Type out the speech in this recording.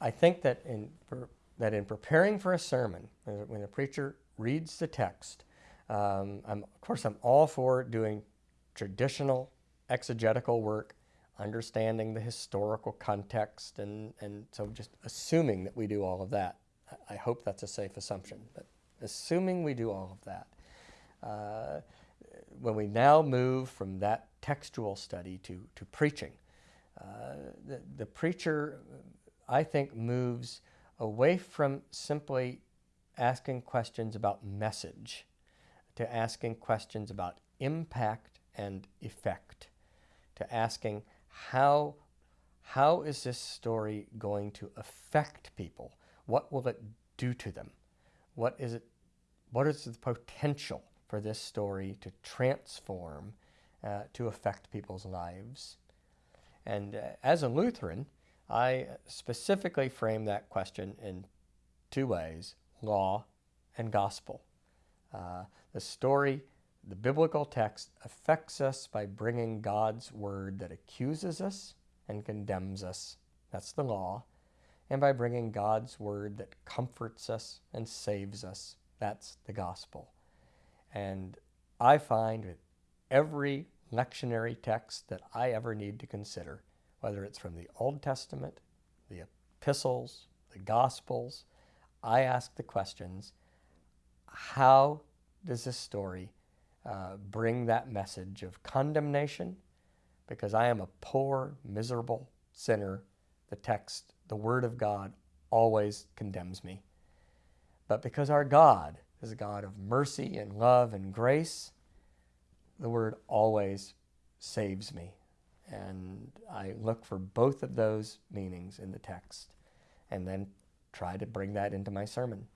I think that in, that in preparing for a sermon, when a preacher reads the text, um, of course, I'm all for doing traditional exegetical work, understanding the historical context, and, and so just assuming that we do all of that. I hope that's a safe assumption, but assuming we do all of that, uh, when we now move from that textual study to, to preaching, uh, the, the preacher, I think, moves away from simply asking questions about message to asking questions about impact and effect, to asking how, how is this story going to affect people? What will it do to them? What is it? What is the potential for this story to transform, uh, to affect people's lives? And uh, as a Lutheran, I specifically frame that question in two ways, law and gospel. Uh, the story, the biblical text, affects us by bringing God's word that accuses us and condemns us. That's the law. And by bringing God's word that comforts us and saves us. That's the gospel. And I find with every lectionary text that I ever need to consider, whether it's from the Old Testament, the epistles, the gospels, I ask the questions, how does this story uh, bring that message of condemnation? Because I am a poor, miserable sinner. The text, the Word of God, always condemns me. But because our God is a God of mercy and love and grace, the Word always saves me. And I look for both of those meanings in the text and then try to bring that into my sermon.